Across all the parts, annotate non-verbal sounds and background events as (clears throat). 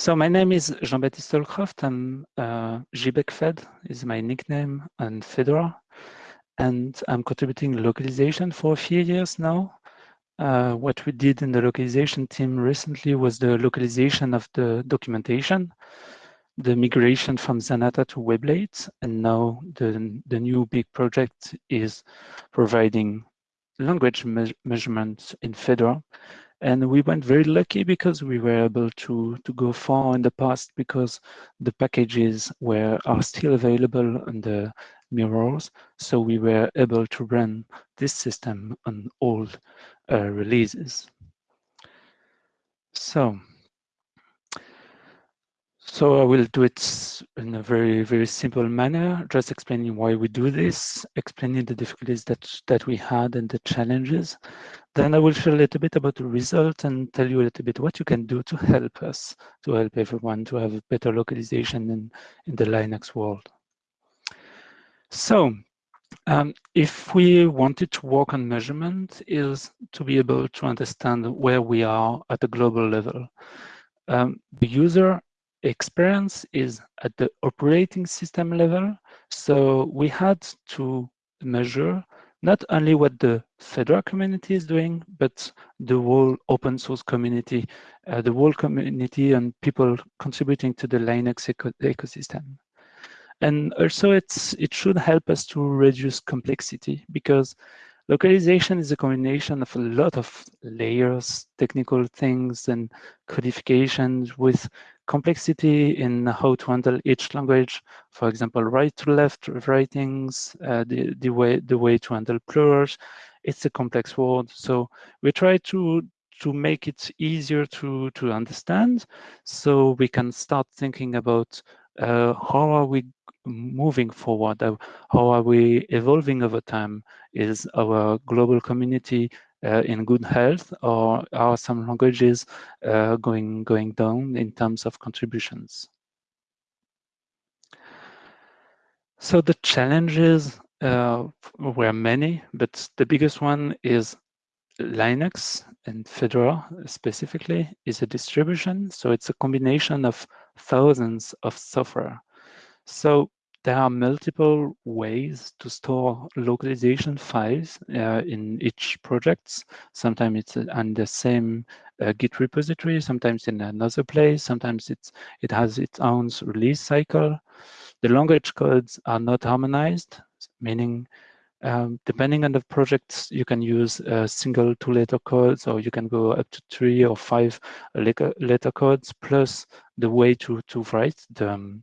So my name is Jean-Baptiste Holcroft. I'm uh, Fed is my nickname and Fedora. And I'm contributing localization for a few years now. Uh, what we did in the localization team recently was the localization of the documentation, the migration from Zanata to Weblate, and now the, the new big project is providing language me measurements in Fedora. And we went very lucky because we were able to, to go far in the past because the packages were are still available on the mirrors. So we were able to run this system on all uh, releases. So so I will do it in a very, very simple manner, just explaining why we do this, explaining the difficulties that, that we had and the challenges. Then I will share a little bit about the result and tell you a little bit what you can do to help us, to help everyone to have better localization in, in the Linux world. So um, if we wanted to work on measurement is to be able to understand where we are at a global level. Um, the user experience is at the operating system level. So we had to measure not only what the Fedora community is doing, but the whole open source community, uh, the whole community and people contributing to the Linux eco ecosystem. And also it's it should help us to reduce complexity because localization is a combination of a lot of layers, technical things and codifications with complexity in how to handle each language. For example, right to left writings, uh, the, the, way, the way to handle plurals. It's a complex word. So we try to to make it easier to, to understand so we can start thinking about uh, how are we moving forward? How are we evolving over time? Is our global community uh, in good health or are some languages uh, going going down in terms of contributions? So the challenges uh, were many, but the biggest one is Linux and Fedora specifically is a distribution. So it's a combination of thousands of software. So there are multiple ways to store localization files uh, in each project. Sometimes it's on the same uh, Git repository, sometimes in another place, sometimes it's it has its own release cycle. The language codes are not harmonized, meaning um, depending on the projects, you can use a single two-letter codes, or you can go up to three or five letter codes, plus the way to to write the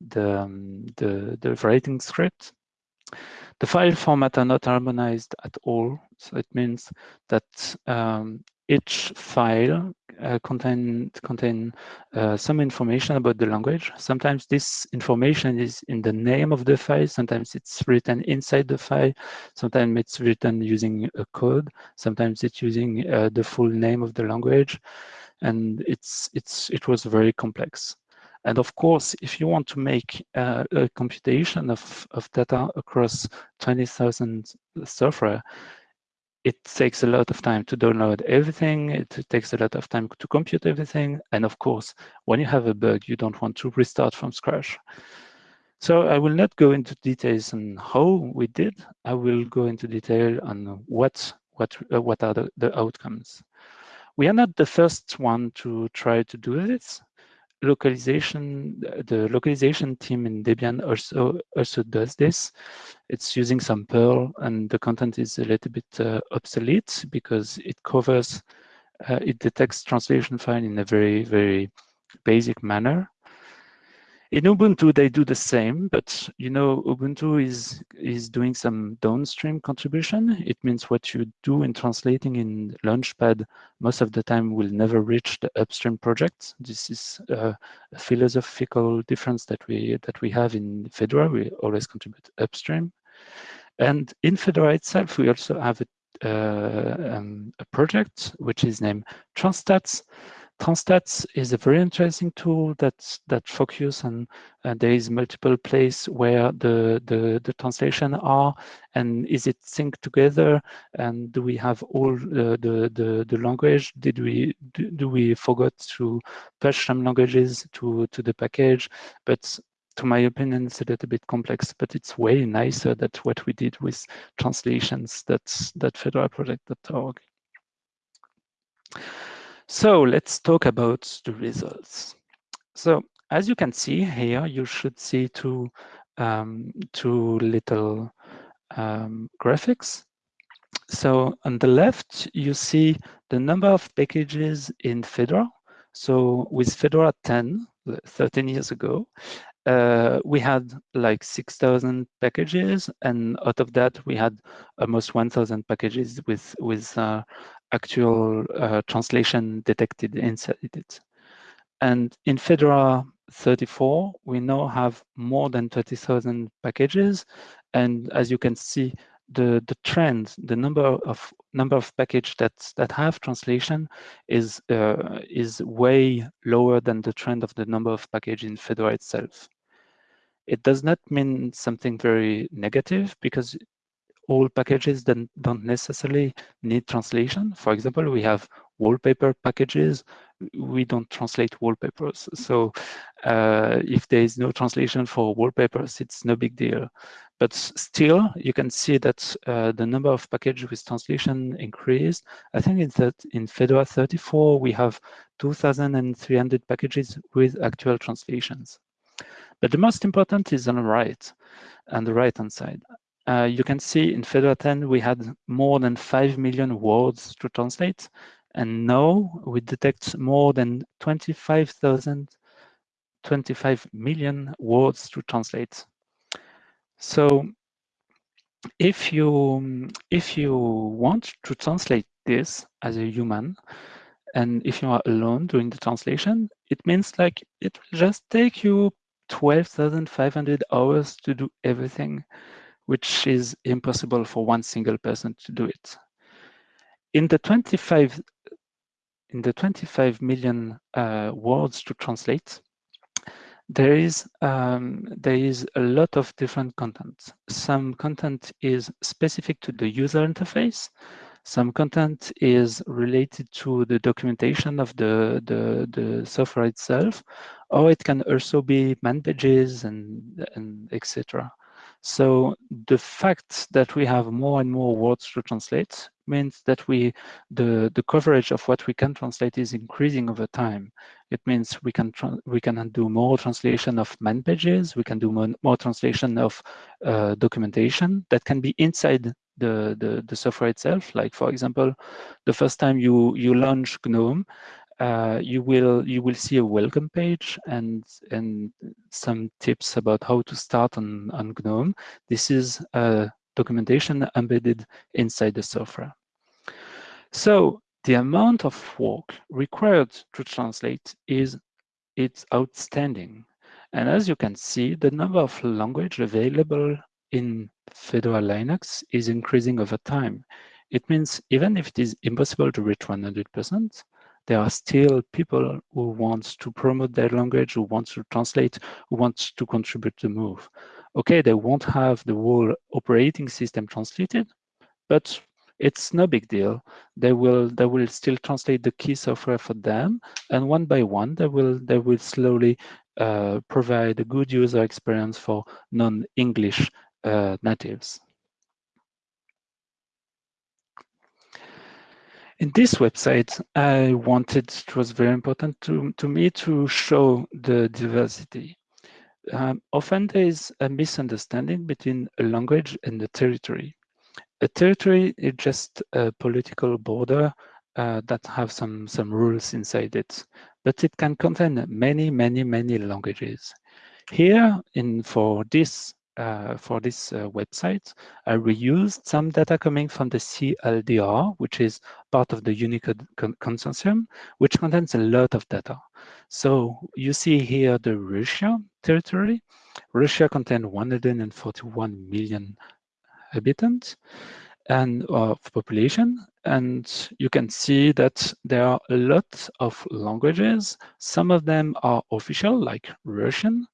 the, um, the, the writing script. The file format are not harmonized at all. So it means that um, each file uh, contain contain uh, some information about the language. Sometimes this information is in the name of the file. Sometimes it's written inside the file. Sometimes it's written using a code. Sometimes it's using uh, the full name of the language, and it's it's it was very complex. And of course, if you want to make uh, a computation of, of data across 20,000 software, it takes a lot of time to download everything. It takes a lot of time to compute everything. And of course, when you have a bug, you don't want to restart from scratch. So I will not go into details on how we did. I will go into detail on what what uh, what are the, the outcomes. We are not the first one to try to do this localization, the localization team in Debian also also does this. It's using some Perl, and the content is a little bit uh, obsolete because it covers, uh, it detects translation file in a very very basic manner. In Ubuntu, they do the same, but you know, Ubuntu is is doing some downstream contribution. It means what you do in translating in Launchpad most of the time will never reach the upstream project. This is a philosophical difference that we that we have in Fedora. We always contribute upstream, and in Fedora itself, we also have a, uh, um, a project which is named Transtats Transtats is a very interesting tool that that focus on uh, there is multiple place where the, the the translation are and is it synced together and do we have all the the the, the language did we do, do we forgot to push some languages to to the package but to my opinion, it's a little bit complex, but it's way nicer than what we did with translations that's that fedoraproject.org. So let's talk about the results. So as you can see here, you should see two, um, two little um, graphics. So on the left, you see the number of packages in Fedora. So with Fedora 10, 13 years ago, uh, we had like 6,000 packages, and out of that, we had almost 1,000 packages with with uh, actual uh, translation detected inside it. And in Fedora 34, we now have more than 20,000 packages, and as you can see, the the trend, the number of number of packages that that have translation is uh, is way lower than the trend of the number of packages in Fedora itself. It does not mean something very negative because all packages don't, don't necessarily need translation. For example, we have wallpaper packages. We don't translate wallpapers. So uh, if there is no translation for wallpapers, it's no big deal. But still, you can see that uh, the number of packages with translation increased. I think it's that in Fedora 34, we have 2,300 packages with actual translations. But the most important is on the right, on the right-hand side. Uh, you can see in Fedora 10, we had more than 5 million words to translate. And now we detect more than 25,000, 25 million words to translate. So if you, if you want to translate this as a human, and if you are alone doing the translation, it means like it will just take you 12,500 hours to do everything, which is impossible for one single person to do it. In the 25, in the 25 million uh, words to translate, there is um, there is a lot of different content. Some content is specific to the user interface. Some content is related to the documentation of the, the, the software itself, or it can also be man pages and, and etc. So the fact that we have more and more words to translate means that we the the coverage of what we can translate is increasing over time. It means we can we can do more translation of man pages, we can do more, more translation of uh, documentation that can be inside the, the, the software itself. Like for example, the first time you, you launch GNOME, uh, you will you will see a welcome page and and some tips about how to start on, on GNOME. This is a documentation embedded inside the software. So the amount of work required to translate is it's outstanding. And as you can see, the number of language available in Fedora Linux is increasing over time. It means even if it is impossible to reach 100%, there are still people who want to promote their language, who want to translate, who want to contribute to move. Okay, they won't have the whole operating system translated, but it's no big deal. They will they will still translate the key software for them, and one by one, they will they will slowly uh, provide a good user experience for non-English uh, natives. In this website, I wanted, it was very important to, to me to show the diversity. Um, often there is a misunderstanding between a language and a territory. A territory is just a political border uh, that have some, some rules inside it, but it can contain many, many, many languages. Here, in for this uh, for this uh, website, I reused some data coming from the CLDR, which is part of the Unicode con consortium, which contains a lot of data. So you see here the Russia territory. Russia contains 141 million inhabitants and of population, and you can see that there are a lot of languages. Some of them are official, like Russian,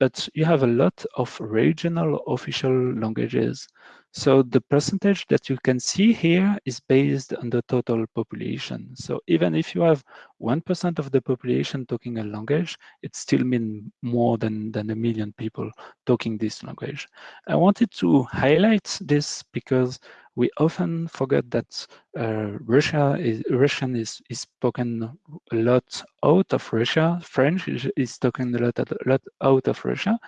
but you have a lot of regional official languages. So the percentage that you can see here is based on the total population. So even if you have 1% of the population talking a language, it still means more than, than a million people talking this language. I wanted to highlight this because we often forget that uh, Russia is, Russian is, is spoken a lot out of Russia. French is, is spoken a lot, a lot out of Russia.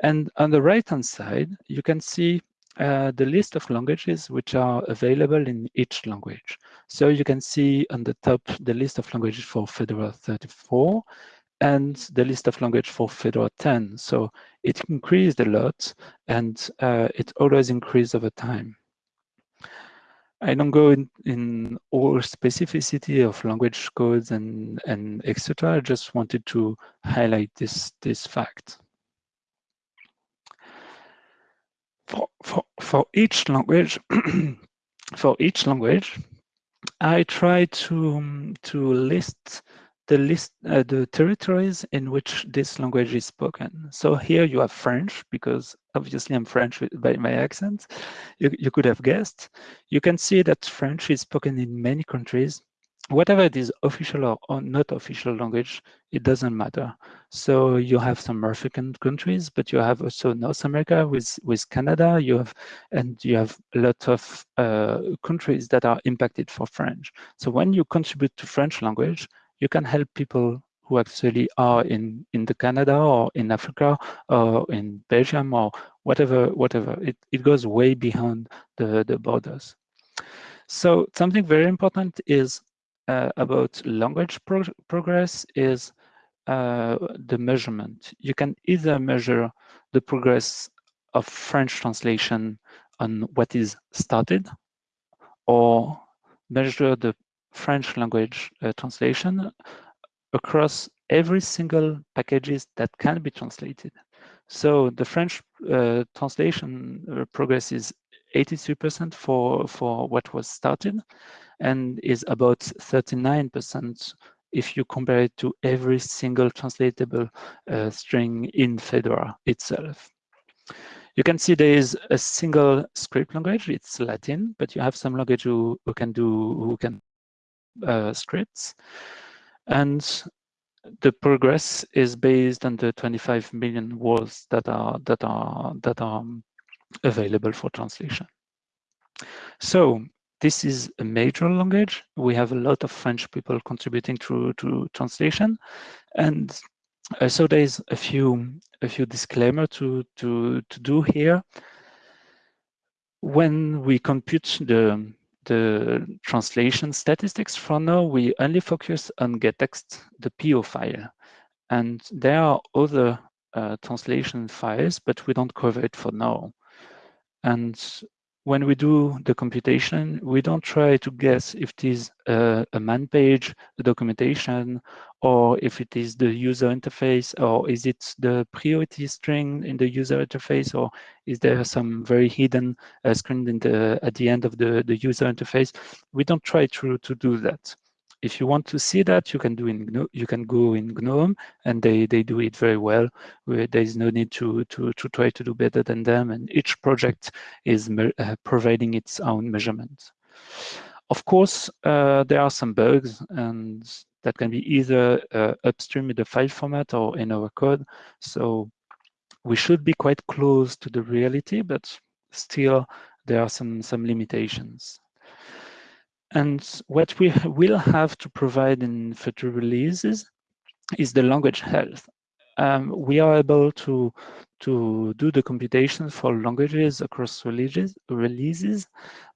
And on the right-hand side, you can see uh, the list of languages which are available in each language. So you can see on the top the list of languages for Fedora 34 and the list of language for Fedora 10. So it increased a lot and uh, it always increased over time. I don't go in, in all specificity of language codes and, and etc. I just wanted to highlight this, this fact. for, for, for each language, (clears throat) for each language, I try to, to list the list uh, the territories in which this language is spoken. So here you have French, because obviously I'm French by my accent. You, you could have guessed. You can see that French is spoken in many countries whatever it is official or, not official language, it doesn't matter. So you have some African countries, but you have also North America with, with Canada, you have, and you have a lot of uh, countries that are impacted for French. So when you contribute to French language, you can help people who actually are in, in the Canada or in Africa or in Belgium or whatever, whatever. It, it goes way beyond the, the borders. So something very important is uh, about language pro progress is uh, the measurement. You can either measure the progress of French translation on what is started or measure the French language uh, translation across every single packages that can be translated. So the French uh, translation progress is 83% for, for what was started and is about 39% if you compare it to every single translatable uh, string in Fedora itself. You can see there is a single script language, it's Latin, but you have some language who, who can do who can uh, scripts. And the progress is based on the 25 million words that are that are that are available for translation. So this is a major language. We have a lot of French people contributing to, to translation. And uh, so there's a few a few disclaimer to, to, to do here. When we compute the, the translation statistics for now, we only focus on gettext, the PO file. And there are other uh, translation files, but we don't cover it for now. And when we do the computation, we don't try to guess if it is a, a man page, the documentation, or if it is the user interface, or is it the priority string in the user interface, or is there some very hidden uh, screen the, at the end of the, the user interface? We don't try to, to do that if you want to see that, you can do in you can go in GNOME, and they they do it very well. There is no need to to to try to do better than them, and each project is uh, providing its own measurement. Of course, uh, there are some bugs, and that can be either uh, upstream in the file format or in our code. So we should be quite close to the reality, but still there are some some limitations. And what we will have to provide in future releases is the language health. Um, we are able to to do the computation for languages across releases, releases,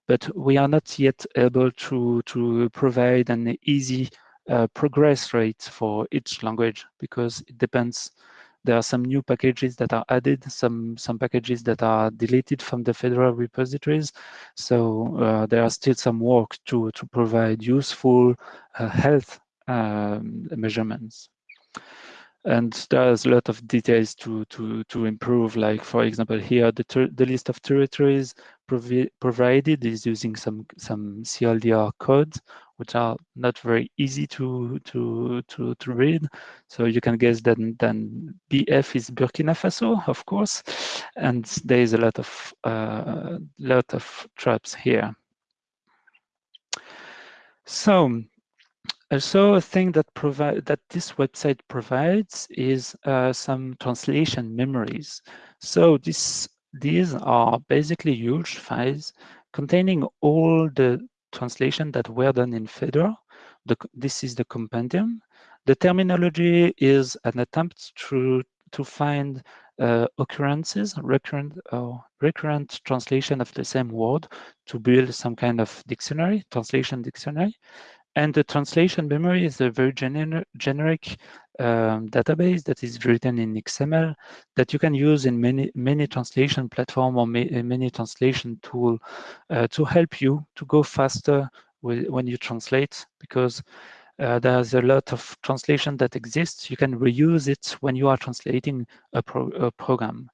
but we are not yet able to to provide an easy uh, progress rate for each language because it depends there are some new packages that are added, some, some packages that are deleted from the Fedora repositories. So uh, there are still some work to, to provide useful uh, health um, measurements. and there's a lot of details to to to improve like for example here the the list of territories provi provided is using some some CLDR codes which are not very easy to to to to read so you can guess that then BF is Burkina Faso of course and there is a lot of uh, lot of traps here so also, a thing that provide that this website provides is uh, some translation memories. So this these are basically huge files containing all the translation that were done in Fedora. The, this is the compendium. The terminology is an attempt to to find uh, occurrences, recurrent or recurrent translation of the same word to build some kind of dictionary, translation dictionary. And the translation memory is a very gener generic um, database that is written in XML that you can use in many many translation platform or ma many translation tool uh, to help you to go faster with, when you translate because uh, there's a lot of translation that exists. You can reuse it when you are translating a, pro a program.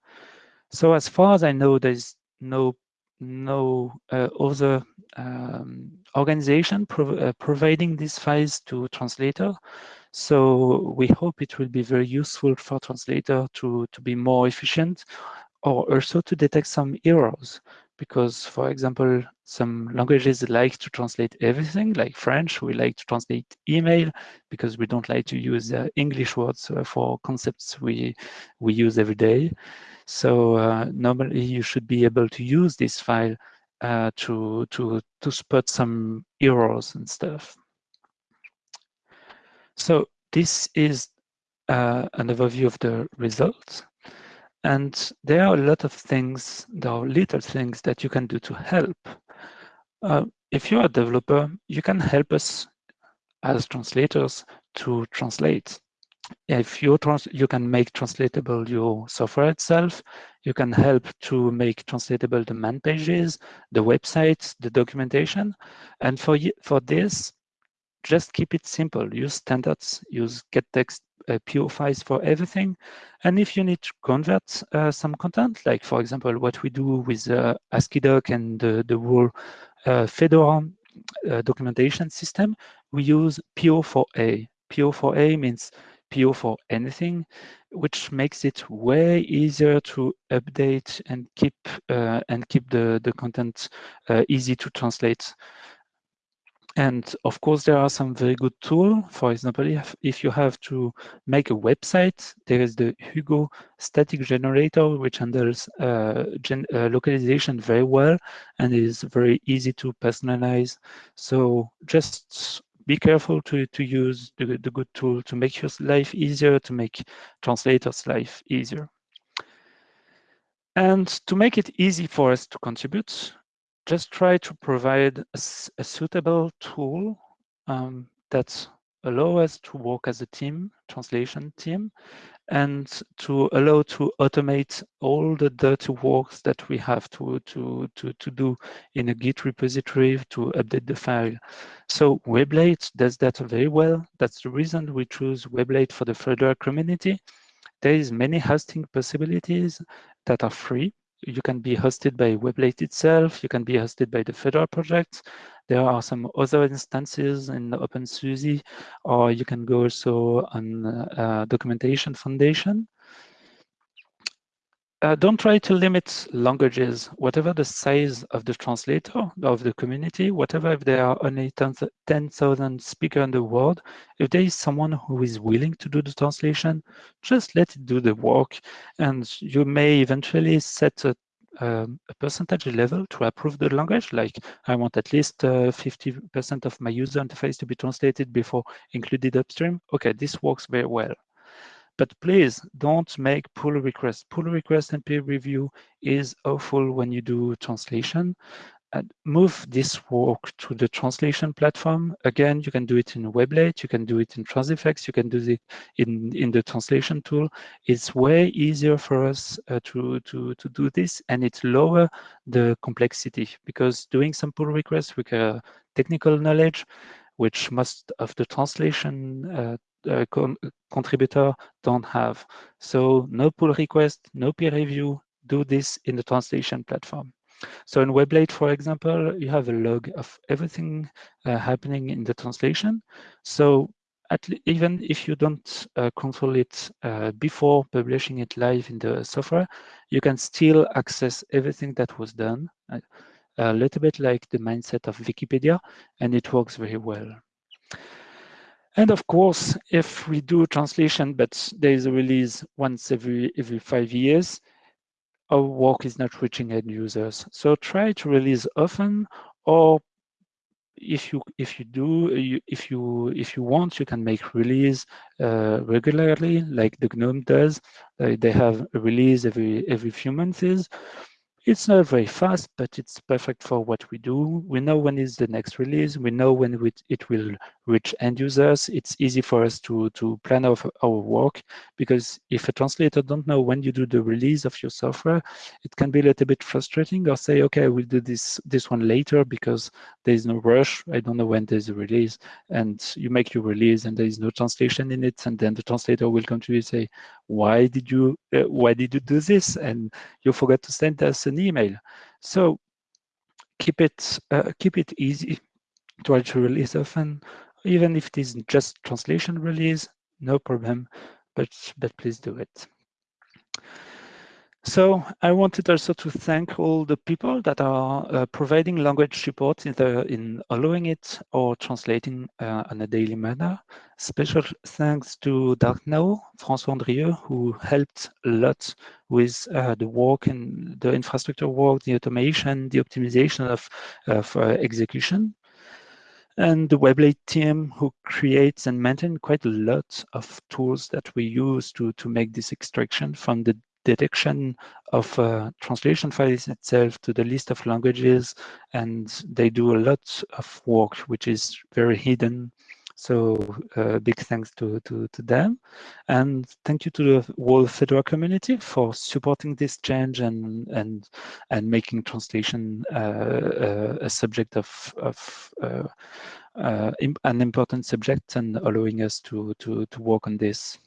So as far as I know, there's no no uh, other um, organization prov uh, providing these files to translator. So we hope it will be very useful for translator to, to be more efficient or also to detect some errors. Because, for example, some languages like to translate everything, like French, we like to translate email because we don't like to use uh, English words uh, for concepts we, we use every day. So uh, normally you should be able to use this file uh, to, to, to spot some errors and stuff. So this is uh, an overview of the results. And there are a lot of things, there are little things that you can do to help. Uh, if you're a developer, you can help us as translators to translate if you trans you can make translatable your software itself. You can help to make translatable the man pages the websites the documentation. And for for this just keep it simple. Use standards use gettext uh, PO files for everything. And if you need to convert uh, some content like for example what we do with uh, AsciiDoc and the, the whole uh, Fedora uh, documentation system we use PO4A PO4A means PO for anything, which makes it way easier to update and keep uh, and keep the the content uh, easy to translate. And of course, there are some very good tools. For example, if, if you have to make a website, there is the Hugo static generator, which handles uh, gen uh, localization very well and is very easy to personalize. So just be careful to, to use the, the good tool to make your life easier, to make translators' life easier. And to make it easy for us to contribute, just try to provide a, a suitable tool um, that allow us to work as a team, translation team, and to allow to automate all the dirty works that we have to, to, to, to do in a Git repository to update the file. So Weblate does that very well. That's the reason we choose Weblate for the Fedora community. There is many hosting possibilities that are free. You can be hosted by Weblate itself. You can be hosted by the Fedora project. There are some other instances in OpenSUSE, or you can go also on uh, Documentation Foundation. Uh, don't try to limit languages, whatever the size of the translator of the community, whatever if there are only 10,000 speakers in the world, if there is someone who is willing to do the translation, just let it do the work. And you may eventually set a um, a percentage level to approve the language, like I want at least 50% uh, of my user interface to be translated before included upstream. Okay, this works very well. But please don't make pull requests. Pull request and peer review is awful when you do translation And move this work to the translation platform. Again, you can do it in Weblate, you can do it in Transifex, you can do it in, in the translation tool. It's way easier for us uh, to, to, to do this and it lower the complexity because doing some pull requests with technical knowledge, which most of the translation uh, uh, con contributor don't have. So no pull request, no peer review, do this in the translation platform. So in Weblate, for example, you have a log of everything uh, happening in the translation. So even if you don't uh, control it uh, before publishing it live in the software, you can still access everything that was done, uh, a little bit like the mindset of Wikipedia, and it works very well. And of course, if we do translation, but there is a release once every every five years, our work is not reaching end users. So try to release often, or if you if you do you, if you if you want, you can make release uh, regularly, like the GNOME does. Uh, they have a release every every few months. It's not very fast, but it's perfect for what we do. We know when is the next release. We know when it will reach end users. It's easy for us to, to plan our, our work because if a translator don't know when you do the release of your software, it can be a little bit frustrating or say, okay, we'll do this, this one later because there is no rush. I don't know when there's a release and you make your release and there is no translation in it. And then the translator will come to you and say, why did you, uh, why did you do this? And you forgot to send us an email. So keep it uh, keep it easy. Try to release often, even if it is just translation release, no problem. But but please do it. So I wanted also to thank all the people that are uh, providing language support in, in allowing it or translating uh, on a daily manner. Special thanks to darknao, François Andrieux, who helped a lot with uh, the work and the infrastructure work, the automation, the optimization of, of uh, execution and the Weblate team who creates and maintains quite a lot of tools that we use to, to make this extraction from the detection of uh, translation files itself to the list of languages and they do a lot of work which is very hidden so uh, big thanks to, to, to them and thank you to the whole Fedora community for supporting this change and and and making translation uh, uh a subject of, of uh, uh, an important subject and allowing us to, to, to work on this.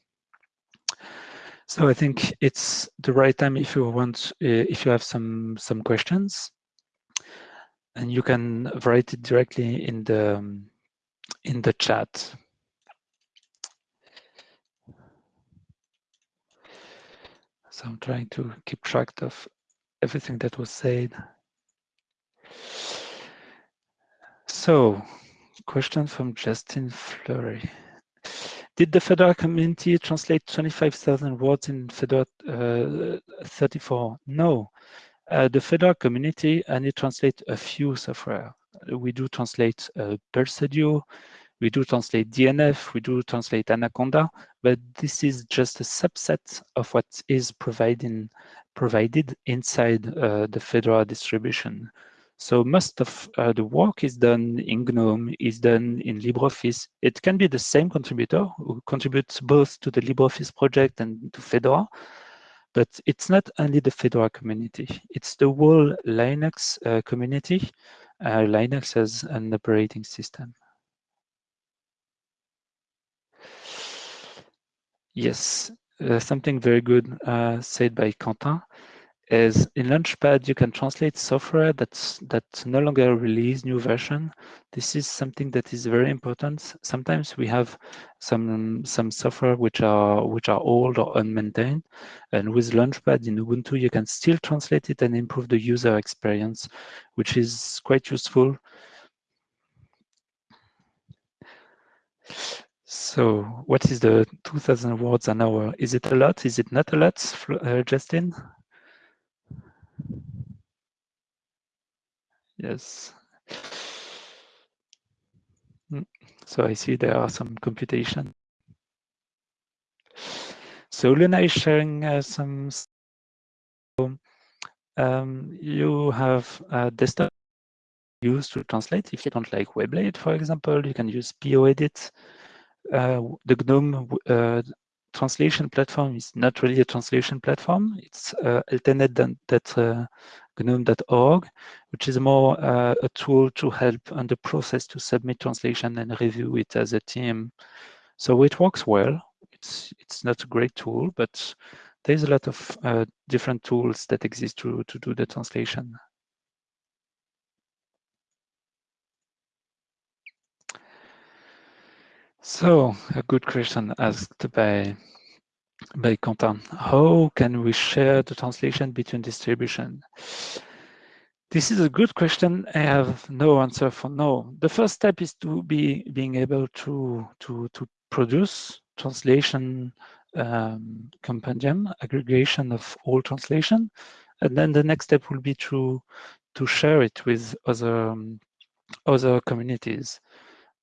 So I think it's the right time if you want, uh, if you have some some questions, and you can write it directly in the in the chat. So I'm trying to keep track of everything that was said. So, question from Justin Flory. Did the Fedora community translate 25,000 words in Fedora uh, 34? No. Uh, the Fedora community only translate a few software. We do translate uh, Pulse we do translate DNF, we do translate Anaconda, but this is just a subset of what is providing, provided inside uh, the Fedora distribution. So most of uh, the work is done in GNOME, is done in LibreOffice. It can be the same contributor who contributes both to the LibreOffice project and to Fedora, but it's not only the Fedora community, it's the whole Linux uh, community, uh, Linux as an operating system. Yes, uh, something very good uh, said by Quentin is in Launchpad, you can translate software that's that no longer release new version. This is something that is very important. Sometimes we have some some software which are which are old or unmaintained, and with Launchpad in Ubuntu, you can still translate it and improve the user experience, which is quite useful. So what is the 2000 words an hour? Is it a lot? Is it not a lot, uh, Justin? Yes. Mm. So I see there are some computation. So Luna is sharing uh, some. Um, you have a desktop used to translate. If you don't like Weblate, for example, you can use POEdit. Uh, the GNOME uh, translation platform is not really a translation platform. It's uh, l10n.gnome.org, which is more uh, a tool to help on the process to submit translation and review it as a team. So it works well. It's it's not a great tool, but there's a lot of uh, different tools that exist to, to do the translation. So a good question asked by by Quentin. How can we share the translation between distribution? This is a good question. I have no answer for no. The first step is to be being able to to to produce translation um, compendium, aggregation of all translation, and then the next step will be to to share it with other um, other communities.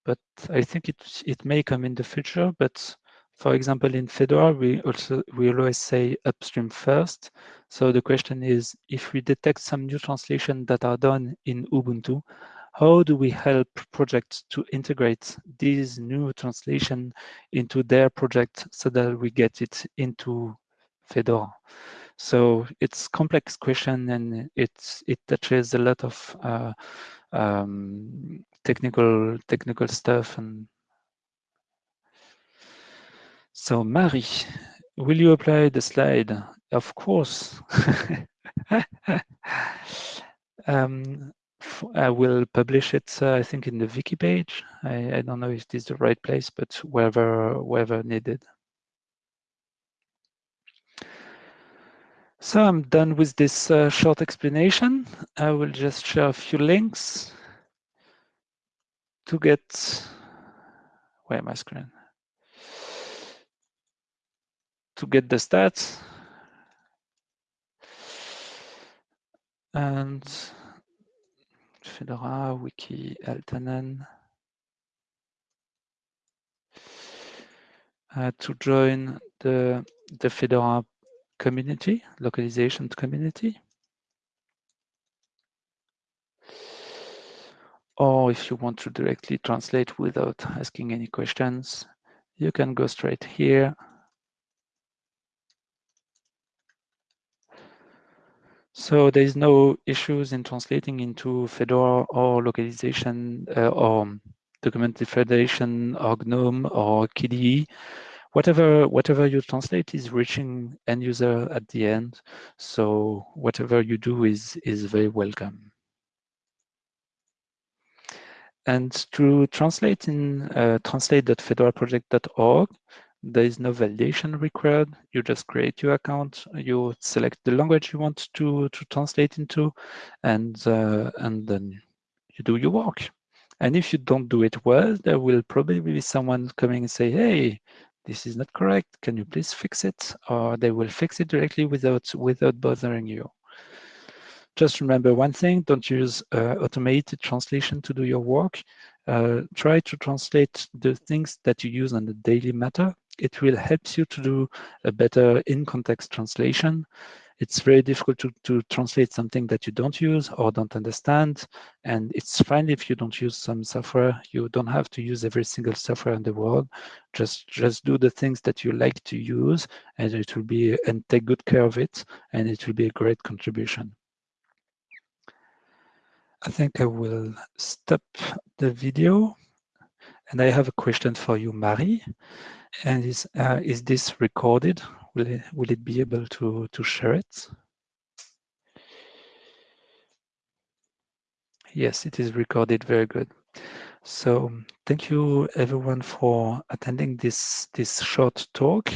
But I think it it may come in the future. But for example, in Fedora, we also we always say upstream first. So the question is, if we detect some new translation that are done in Ubuntu, how do we help projects to integrate these new translation into their project so that we get it into Fedora? So it's complex question and it's it touches a lot of uh, um, technical technical stuff and so Marie, will you apply the slide? Of course. (laughs) um, I will publish it, uh, I think, in the wiki page. I, I, don't know if this is the right place, but wherever, wherever needed. So I'm done with this uh, short explanation. I will just share a few links to get, where my screen? To get the stats. And Fedora, Wiki, Altanen. Uh, to join the, the Fedora community, localization community. Or if you want to directly translate without asking any questions, you can go straight here. So there is no issues in translating into Fedora or localization uh, or documented federation or GNOME or KDE. Whatever, whatever you translate is reaching end user at the end. So whatever you do is, is very welcome. And to translate in uh, translate.fedoraproject.org, there is no validation required. You just create your account, you select the language you want to, to translate into, and, uh, and then you do your work. And if you don't do it well, there will probably be someone coming and say, hey, this is not correct. Can you please fix it? Or they will fix it directly without, without bothering you. Just remember one thing, don't use uh, automated translation to do your work. Uh, try to translate the things that you use on a daily matter. It will help you to do a better in-context translation it's very difficult to, to translate something that you don't use or don't understand. And it's fine if you don't use some software. You don't have to use every single software in the world. Just, just do the things that you like to use and it will be, and take good care of it. And it will be a great contribution. I think I will stop the video. And I have a question for you, Marie. And is, uh, is this recorded? Will it, will it be able to, to share it? Yes, it is recorded. Very good. So thank you everyone for attending this, this short talk.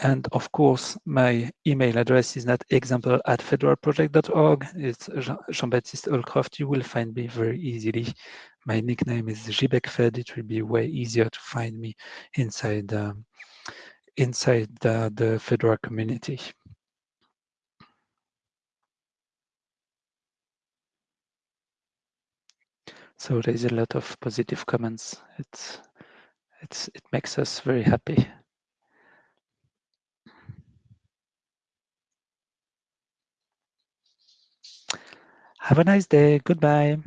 And of course, my email address is not example at fedoraproject.org. It's Jean-Baptiste Holcroft. You will find me very easily. My nickname is JBecFed. It will be way easier to find me inside um, inside the, the Fedora community. So there's a lot of positive comments. It's, it's, it makes us very happy. Have a nice day. Goodbye.